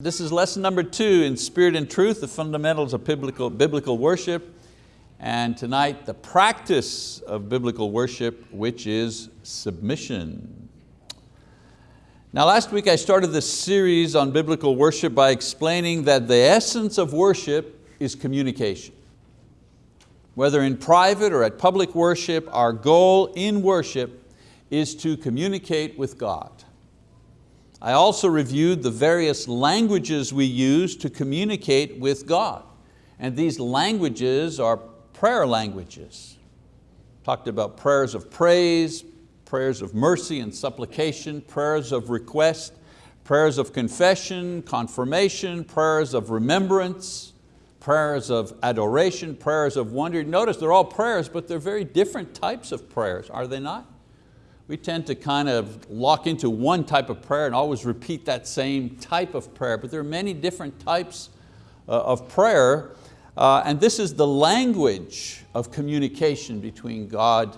This is lesson number two in Spirit and Truth, the fundamentals of biblical, biblical worship. And tonight, the practice of biblical worship, which is submission. Now last week I started this series on biblical worship by explaining that the essence of worship is communication. Whether in private or at public worship, our goal in worship is to communicate with God. I also reviewed the various languages we use to communicate with God. And these languages are prayer languages. Talked about prayers of praise, prayers of mercy and supplication, prayers of request, prayers of confession, confirmation, prayers of remembrance, prayers of adoration, prayers of wonder. Notice they're all prayers, but they're very different types of prayers, are they not? We tend to kind of lock into one type of prayer and always repeat that same type of prayer, but there are many different types uh, of prayer, uh, and this is the language of communication between God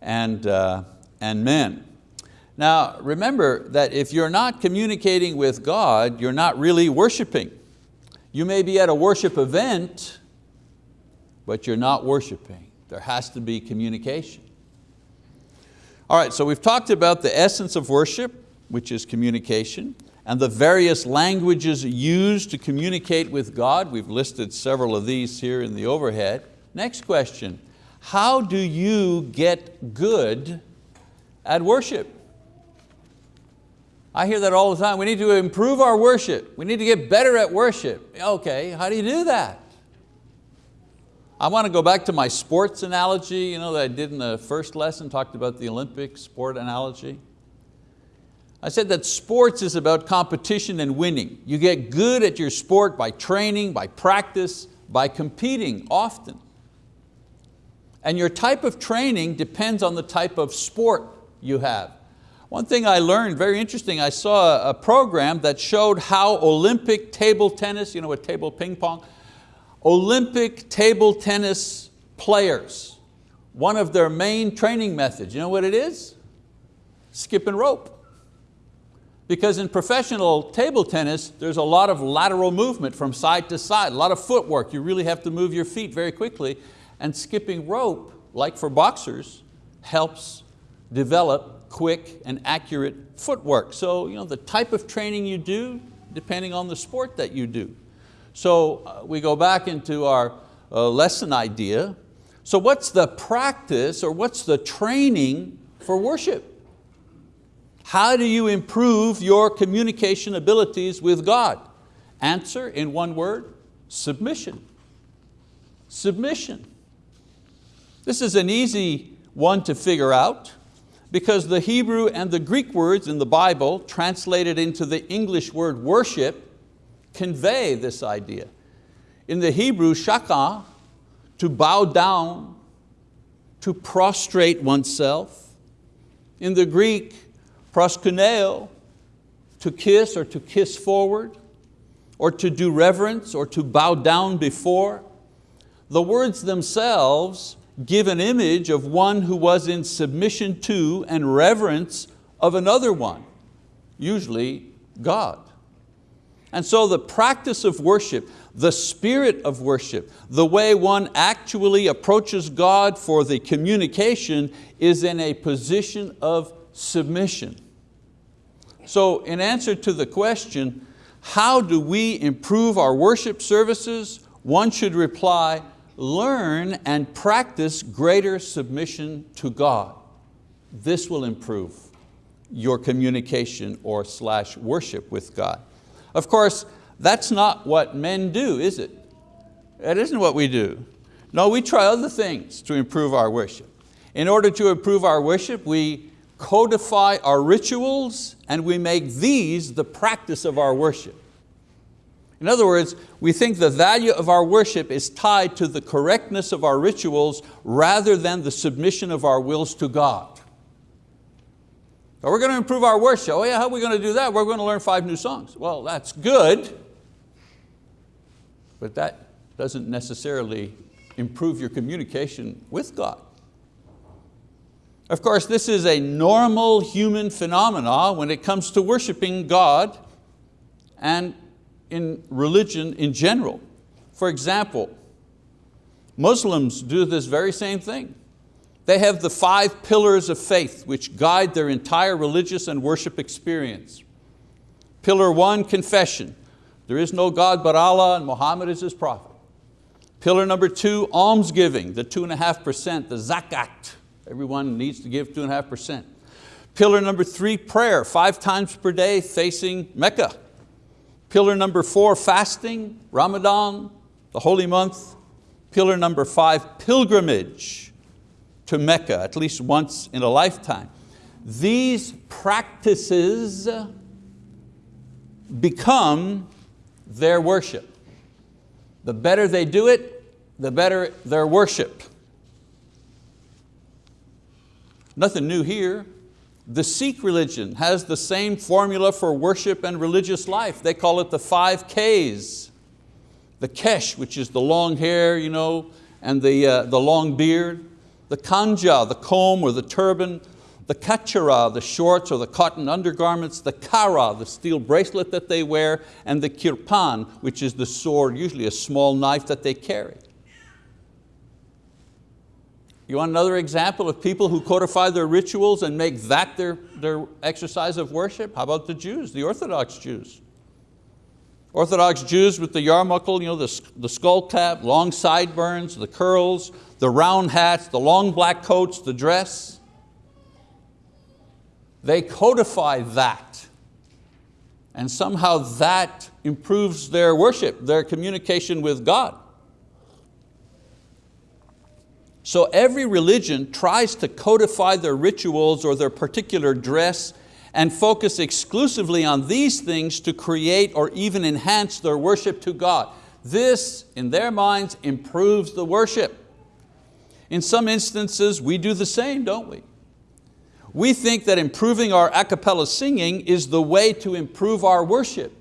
and, uh, and men. Now remember that if you're not communicating with God, you're not really worshiping. You may be at a worship event, but you're not worshiping. There has to be communication. All right, so we've talked about the essence of worship, which is communication, and the various languages used to communicate with God. We've listed several of these here in the overhead. Next question, how do you get good at worship? I hear that all the time. We need to improve our worship. We need to get better at worship. Okay, how do you do that? I want to go back to my sports analogy you know, that I did in the first lesson, talked about the Olympic sport analogy. I said that sports is about competition and winning. You get good at your sport by training, by practice, by competing often. And your type of training depends on the type of sport you have. One thing I learned, very interesting, I saw a program that showed how Olympic table tennis, you know what table ping pong, Olympic table tennis players, one of their main training methods, you know what it is? Skip and rope. Because in professional table tennis, there's a lot of lateral movement from side to side, a lot of footwork. You really have to move your feet very quickly. And skipping rope, like for boxers, helps develop quick and accurate footwork. So you know, the type of training you do, depending on the sport that you do. So uh, we go back into our uh, lesson idea. So what's the practice or what's the training for worship? How do you improve your communication abilities with God? Answer in one word, submission. Submission. This is an easy one to figure out because the Hebrew and the Greek words in the Bible translated into the English word worship convey this idea. In the Hebrew, shaka, to bow down, to prostrate oneself. In the Greek, proskuneo, to kiss or to kiss forward, or to do reverence or to bow down before. The words themselves give an image of one who was in submission to and reverence of another one, usually God. And so the practice of worship, the spirit of worship, the way one actually approaches God for the communication is in a position of submission. So in answer to the question, how do we improve our worship services? One should reply, learn and practice greater submission to God. This will improve your communication or slash worship with God. Of course, that's not what men do, is it? That isn't what we do. No, we try other things to improve our worship. In order to improve our worship, we codify our rituals and we make these the practice of our worship. In other words, we think the value of our worship is tied to the correctness of our rituals rather than the submission of our wills to God. We're going to improve our worship. Oh yeah, how are we going to do that? We're going to learn five new songs. Well, that's good, but that doesn't necessarily improve your communication with God. Of course, this is a normal human phenomena when it comes to worshiping God and in religion in general. For example, Muslims do this very same thing. They have the five pillars of faith which guide their entire religious and worship experience. Pillar one, confession. There is no God but Allah and Muhammad is His prophet. Pillar number two, almsgiving, the two and a half percent, the zakat. Everyone needs to give two and a half percent. Pillar number three, prayer, five times per day facing Mecca. Pillar number four, fasting, Ramadan, the holy month. Pillar number five, pilgrimage to Mecca, at least once in a lifetime. These practices become their worship. The better they do it, the better their worship. Nothing new here. The Sikh religion has the same formula for worship and religious life. They call it the five Ks. The kesh, which is the long hair, you know, and the, uh, the long beard. The kanja, the comb or the turban. The kachara, the shorts or the cotton undergarments. The kara, the steel bracelet that they wear. And the kirpan, which is the sword, usually a small knife that they carry. You want another example of people who codify their rituals and make that their, their exercise of worship? How about the Jews, the Orthodox Jews? Orthodox Jews with the yarmulke, you know, the, the skull cap, long sideburns, the curls, the round hats, the long black coats, the dress. They codify that. And somehow that improves their worship, their communication with God. So every religion tries to codify their rituals or their particular dress and focus exclusively on these things to create or even enhance their worship to God. This, in their minds, improves the worship. In some instances, we do the same, don't we? We think that improving our a cappella singing is the way to improve our worship.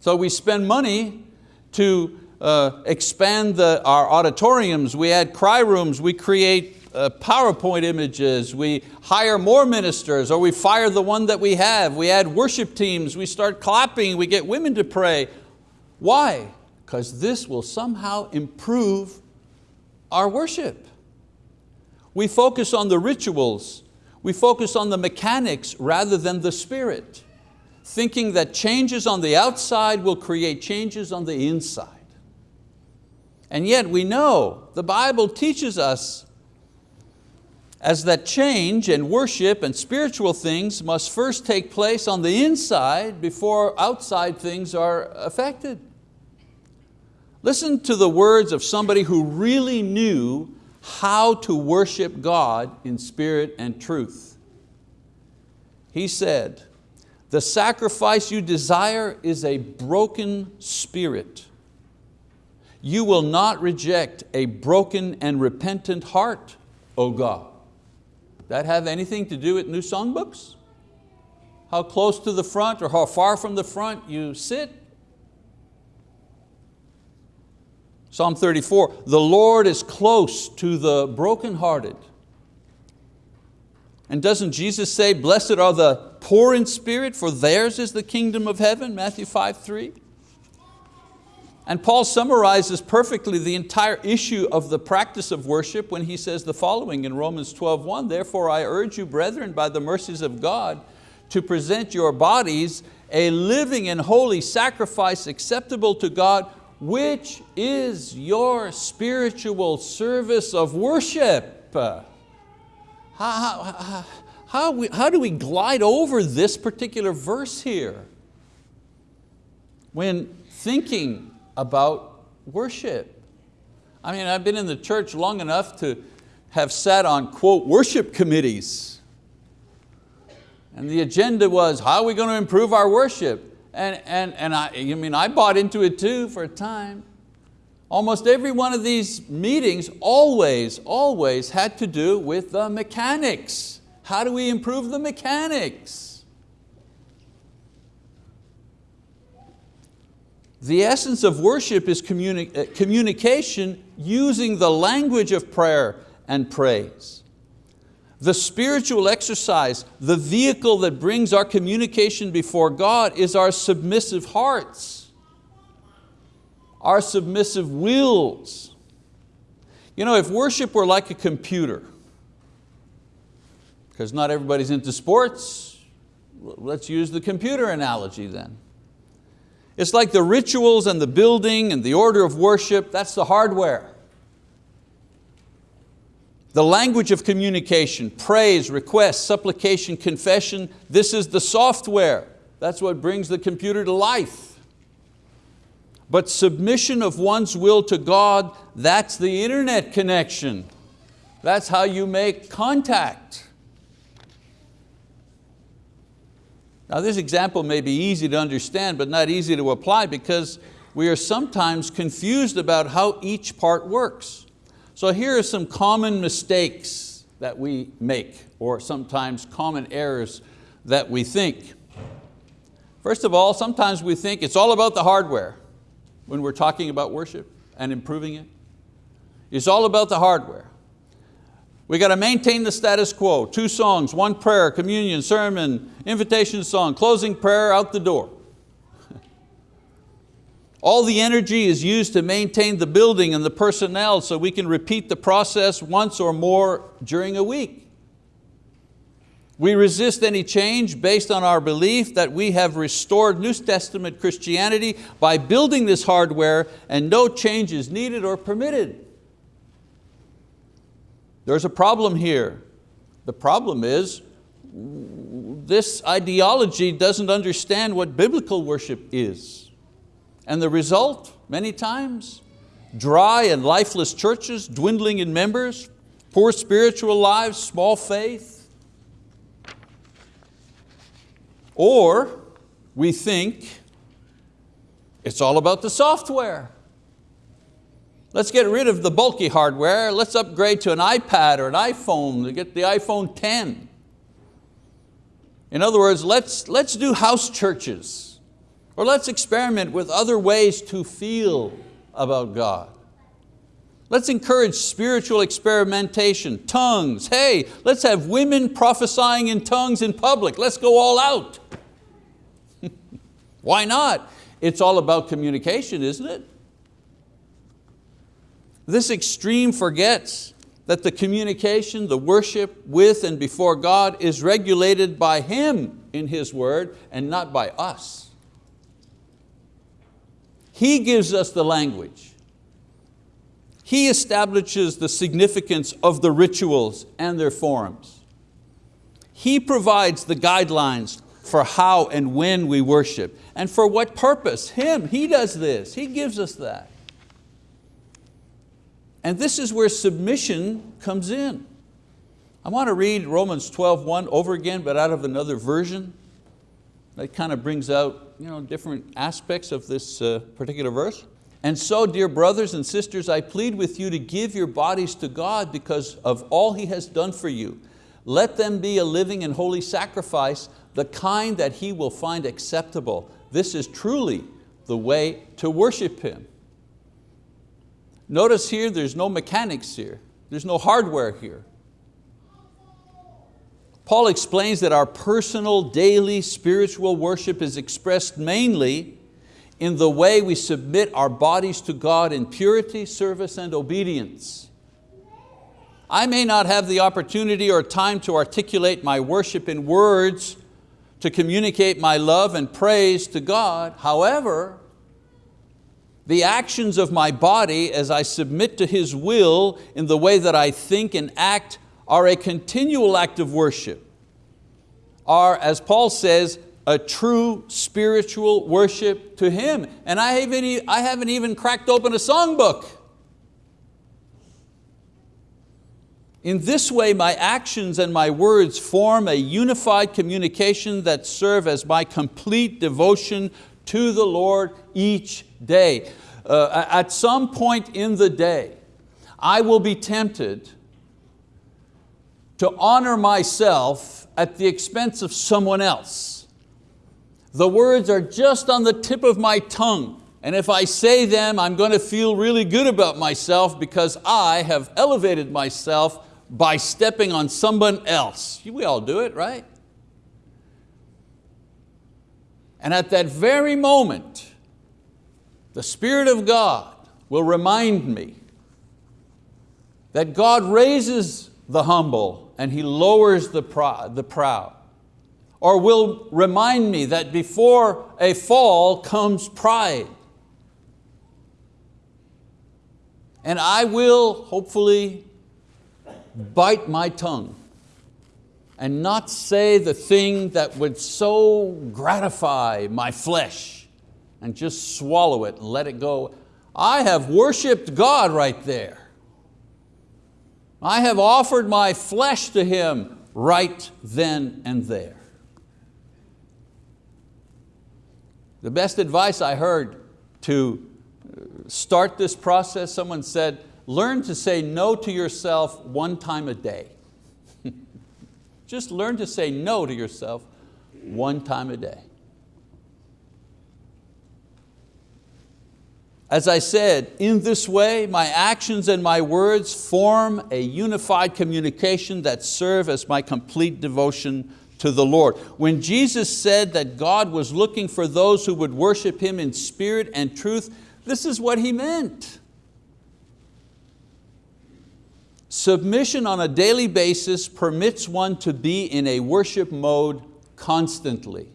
So we spend money to uh, expand the, our auditoriums, we add cry rooms, we create uh, PowerPoint images, we hire more ministers or we fire the one that we have, we add worship teams, we start clapping, we get women to pray. Why? Because this will somehow improve our worship. We focus on the rituals, we focus on the mechanics rather than the spirit, thinking that changes on the outside will create changes on the inside. And yet we know, the Bible teaches us as that change and worship and spiritual things must first take place on the inside before outside things are affected. Listen to the words of somebody who really knew how to worship God in spirit and truth. He said, the sacrifice you desire is a broken spirit you will not reject a broken and repentant heart, O God. That have anything to do with new songbooks? How close to the front or how far from the front you sit? Psalm 34, the Lord is close to the brokenhearted. And doesn't Jesus say, blessed are the poor in spirit, for theirs is the kingdom of heaven, Matthew 5, 3? And Paul summarizes perfectly the entire issue of the practice of worship when he says the following in Romans 12, Therefore I urge you, brethren, by the mercies of God, to present your bodies a living and holy sacrifice acceptable to God, which is your spiritual service of worship. How, how, how, we, how do we glide over this particular verse here? When thinking about worship. I mean, I've been in the church long enough to have sat on, quote, worship committees. And the agenda was, how are we going to improve our worship? And, and, and I, I mean, I bought into it too for a time. Almost every one of these meetings always, always had to do with the mechanics. How do we improve the mechanics? The essence of worship is communi uh, communication using the language of prayer and praise. The spiritual exercise, the vehicle that brings our communication before God is our submissive hearts, our submissive wills. You know, if worship were like a computer, because not everybody's into sports, let's use the computer analogy then. It's like the rituals and the building and the order of worship, that's the hardware. The language of communication, praise, request, supplication, confession, this is the software. That's what brings the computer to life. But submission of one's will to God, that's the internet connection. That's how you make contact. Now this example may be easy to understand but not easy to apply because we are sometimes confused about how each part works. So here are some common mistakes that we make or sometimes common errors that we think. First of all, sometimes we think it's all about the hardware when we're talking about worship and improving it. It's all about the hardware. We got to maintain the status quo. Two songs, one prayer, communion, sermon, invitation song, closing prayer, out the door. All the energy is used to maintain the building and the personnel so we can repeat the process once or more during a week. We resist any change based on our belief that we have restored New Testament Christianity by building this hardware and no change is needed or permitted. There's a problem here. The problem is this ideology doesn't understand what biblical worship is. And the result, many times, dry and lifeless churches, dwindling in members, poor spiritual lives, small faith. Or we think it's all about the software. Let's get rid of the bulky hardware. Let's upgrade to an iPad or an iPhone to get the iPhone 10. In other words, let's, let's do house churches. Or let's experiment with other ways to feel about God. Let's encourage spiritual experimentation, tongues. Hey, let's have women prophesying in tongues in public. Let's go all out. Why not? It's all about communication, isn't it? This extreme forgets that the communication, the worship with and before God is regulated by Him in His word and not by us. He gives us the language. He establishes the significance of the rituals and their forms. He provides the guidelines for how and when we worship and for what purpose. Him, He does this, He gives us that. And this is where submission comes in. I want to read Romans 12, 1 over again, but out of another version. That kind of brings out you know, different aspects of this uh, particular verse. And so, dear brothers and sisters, I plead with you to give your bodies to God because of all He has done for you. Let them be a living and holy sacrifice, the kind that He will find acceptable. This is truly the way to worship Him. Notice here, there's no mechanics here. There's no hardware here. Paul explains that our personal, daily spiritual worship is expressed mainly in the way we submit our bodies to God in purity, service, and obedience. I may not have the opportunity or time to articulate my worship in words to communicate my love and praise to God. However, the actions of my body as I submit to His will in the way that I think and act are a continual act of worship, are, as Paul says, a true spiritual worship to Him. And I haven't, I haven't even cracked open a songbook. In this way, my actions and my words form a unified communication that serve as my complete devotion to the Lord each day. Uh, at some point in the day, I will be tempted to honor myself at the expense of someone else. The words are just on the tip of my tongue, and if I say them, I'm going to feel really good about myself because I have elevated myself by stepping on someone else. We all do it, right? And at that very moment, the Spirit of God will remind me that God raises the humble and He lowers the proud. Or will remind me that before a fall comes pride. And I will hopefully bite my tongue and not say the thing that would so gratify my flesh and just swallow it and let it go. I have worshiped God right there. I have offered my flesh to Him right then and there. The best advice I heard to uh, start this process, someone said, learn to say no to yourself one time a day. Just learn to say no to yourself one time a day. As I said, in this way, my actions and my words form a unified communication that serve as my complete devotion to the Lord. When Jesus said that God was looking for those who would worship Him in spirit and truth, this is what He meant. Submission on a daily basis permits one to be in a worship mode constantly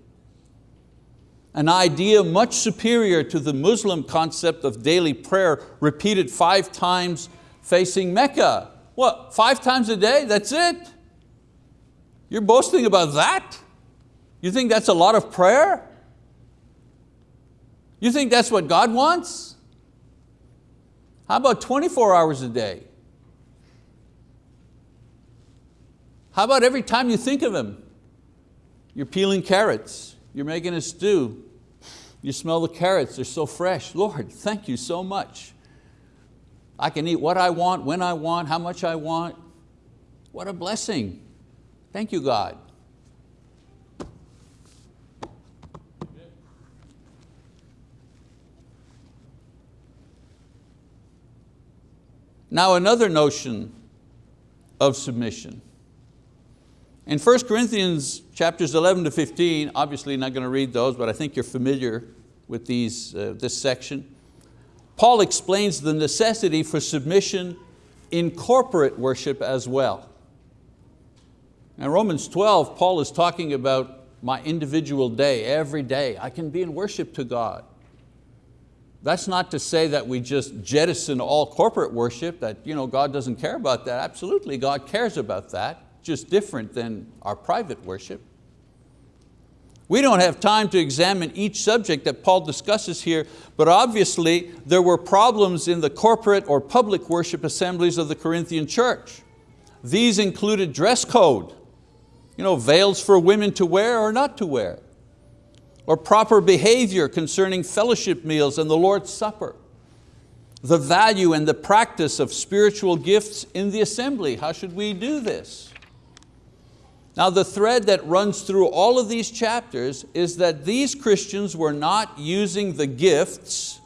an idea much superior to the Muslim concept of daily prayer repeated five times facing Mecca. What, five times a day, that's it? You're boasting about that? You think that's a lot of prayer? You think that's what God wants? How about 24 hours a day? How about every time you think of Him? You're peeling carrots, you're making a stew, you smell the carrots, they're so fresh. Lord, thank you so much. I can eat what I want, when I want, how much I want. What a blessing. Thank you, God. Now another notion of submission. In 1 Corinthians chapters 11 to 15, obviously not going to read those, but I think you're familiar with these, uh, this section. Paul explains the necessity for submission in corporate worship as well. In Romans 12, Paul is talking about my individual day, every day. I can be in worship to God. That's not to say that we just jettison all corporate worship, that you know, God doesn't care about that. Absolutely, God cares about that just different than our private worship. We don't have time to examine each subject that Paul discusses here, but obviously there were problems in the corporate or public worship assemblies of the Corinthian church. These included dress code, you know, veils for women to wear or not to wear, or proper behavior concerning fellowship meals and the Lord's Supper, the value and the practice of spiritual gifts in the assembly. How should we do this? Now the thread that runs through all of these chapters is that these Christians were not using the gifts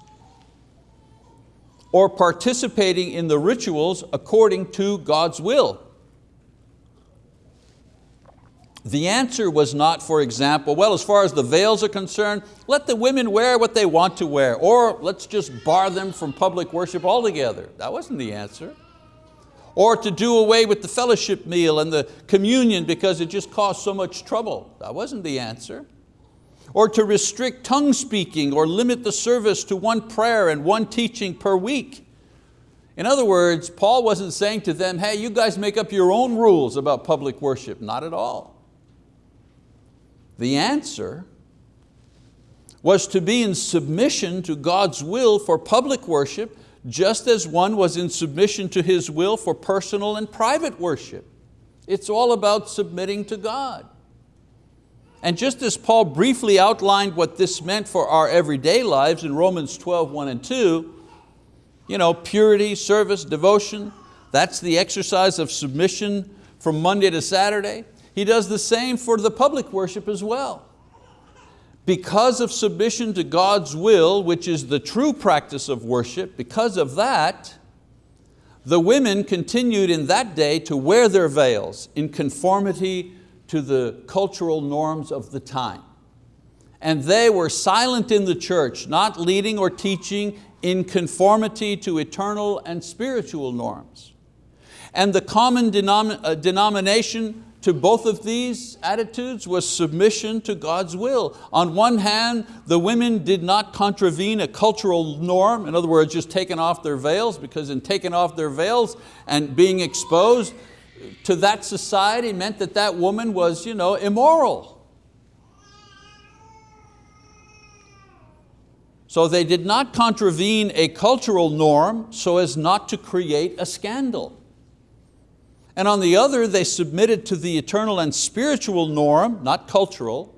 or participating in the rituals according to God's will. The answer was not, for example, well, as far as the veils are concerned, let the women wear what they want to wear, or let's just bar them from public worship altogether. That wasn't the answer or to do away with the fellowship meal and the communion because it just caused so much trouble. That wasn't the answer. Or to restrict tongue speaking or limit the service to one prayer and one teaching per week. In other words, Paul wasn't saying to them, hey, you guys make up your own rules about public worship. Not at all. The answer was to be in submission to God's will for public worship just as one was in submission to His will for personal and private worship. It's all about submitting to God. And just as Paul briefly outlined what this meant for our everyday lives in Romans 12, 1 and 2, you know, purity, service, devotion, that's the exercise of submission from Monday to Saturday. He does the same for the public worship as well because of submission to God's will, which is the true practice of worship, because of that, the women continued in that day to wear their veils in conformity to the cultural norms of the time. And they were silent in the church, not leading or teaching in conformity to eternal and spiritual norms. And the common denom uh, denomination to both of these attitudes was submission to God's will. On one hand, the women did not contravene a cultural norm, in other words, just taking off their veils, because in taking off their veils and being exposed to that society meant that that woman was you know, immoral. So they did not contravene a cultural norm so as not to create a scandal. And on the other, they submitted to the eternal and spiritual norm, not cultural,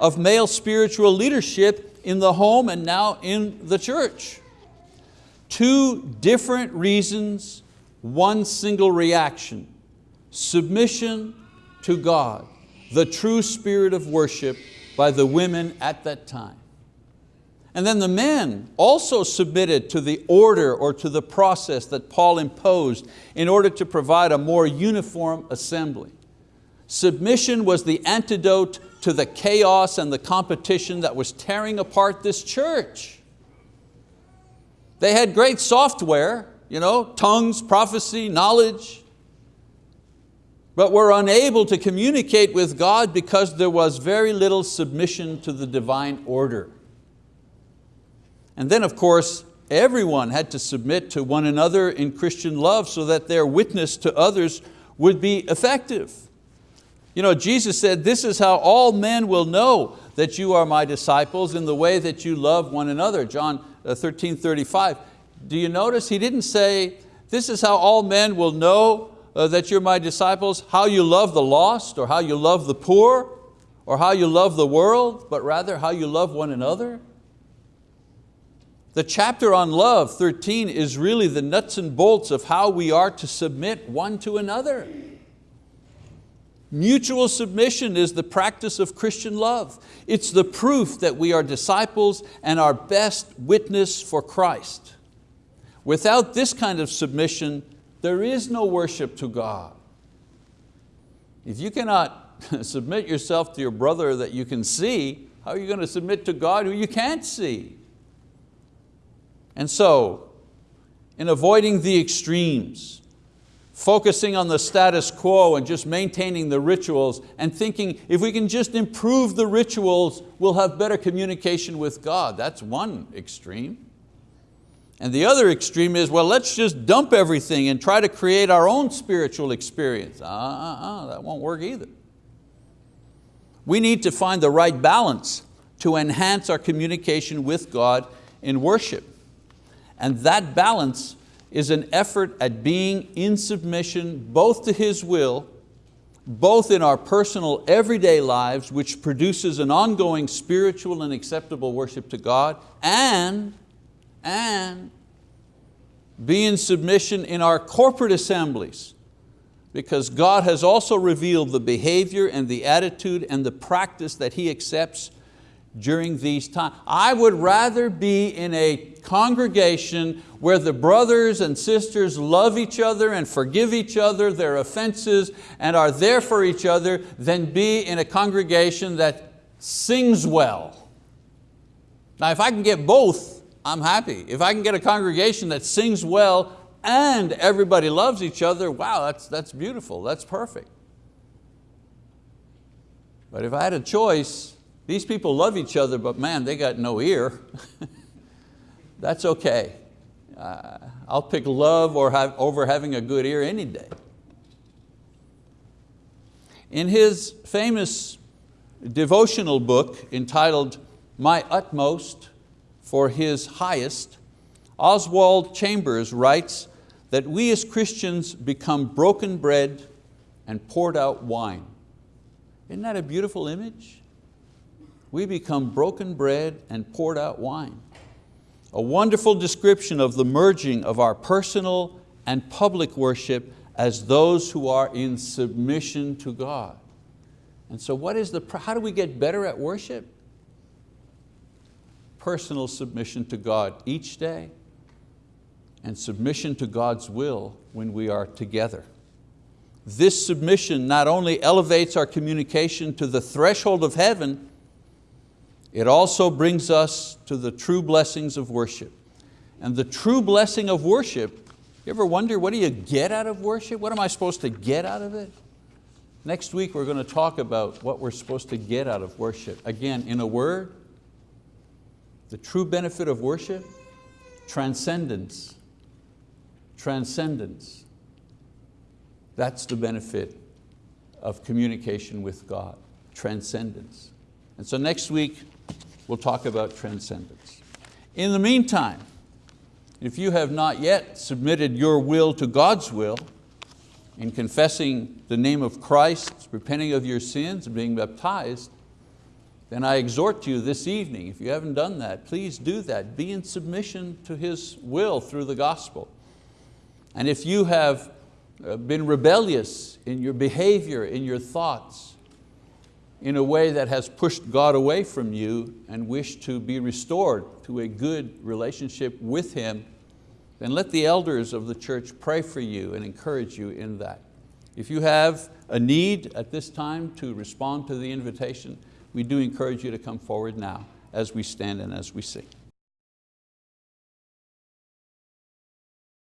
of male spiritual leadership in the home and now in the church. Two different reasons, one single reaction. Submission to God, the true spirit of worship by the women at that time. And then the men also submitted to the order or to the process that Paul imposed in order to provide a more uniform assembly. Submission was the antidote to the chaos and the competition that was tearing apart this church. They had great software, you know, tongues, prophecy, knowledge, but were unable to communicate with God because there was very little submission to the divine order. And then of course, everyone had to submit to one another in Christian love so that their witness to others would be effective. You know, Jesus said, this is how all men will know that you are my disciples in the way that you love one another, John uh, 13, 35. Do you notice he didn't say, this is how all men will know uh, that you're my disciples, how you love the lost or how you love the poor or how you love the world, but rather how you love one another. The chapter on love, 13, is really the nuts and bolts of how we are to submit one to another. Mutual submission is the practice of Christian love. It's the proof that we are disciples and our best witness for Christ. Without this kind of submission, there is no worship to God. If you cannot submit yourself to your brother that you can see, how are you going to submit to God who you can't see? And so, in avoiding the extremes, focusing on the status quo and just maintaining the rituals and thinking if we can just improve the rituals, we'll have better communication with God. That's one extreme. And the other extreme is, well, let's just dump everything and try to create our own spiritual experience. Uh, uh, uh, that won't work either. We need to find the right balance to enhance our communication with God in worship. And that balance is an effort at being in submission both to His will, both in our personal everyday lives, which produces an ongoing spiritual and acceptable worship to God, and, and be in submission in our corporate assemblies, because God has also revealed the behavior and the attitude and the practice that He accepts during these times. I would rather be in a congregation where the brothers and sisters love each other and forgive each other their offenses and are there for each other than be in a congregation that sings well. Now if I can get both, I'm happy. If I can get a congregation that sings well and everybody loves each other, wow, that's, that's beautiful, that's perfect. But if I had a choice, these people love each other, but man, they got no ear. That's okay. Uh, I'll pick love or have, over having a good ear any day. In his famous devotional book entitled My Utmost for His Highest, Oswald Chambers writes that we as Christians become broken bread and poured out wine. Isn't that a beautiful image? We become broken bread and poured out wine. A wonderful description of the merging of our personal and public worship as those who are in submission to God. And so what is the, how do we get better at worship? Personal submission to God each day and submission to God's will when we are together. This submission not only elevates our communication to the threshold of heaven, it also brings us to the true blessings of worship. And the true blessing of worship, you ever wonder what do you get out of worship? What am I supposed to get out of it? Next week we're going to talk about what we're supposed to get out of worship. Again, in a word, the true benefit of worship, transcendence. Transcendence. That's the benefit of communication with God, transcendence. And so next week, we'll talk about transcendence. In the meantime, if you have not yet submitted your will to God's will, in confessing the name of Christ, repenting of your sins, being baptized, then I exhort you this evening, if you haven't done that, please do that. Be in submission to His will through the gospel. And if you have uh, been rebellious in your behavior, in your thoughts, in a way that has pushed God away from you and wish to be restored to a good relationship with Him, then let the elders of the church pray for you and encourage you in that. If you have a need at this time to respond to the invitation, we do encourage you to come forward now as we stand and as we sing.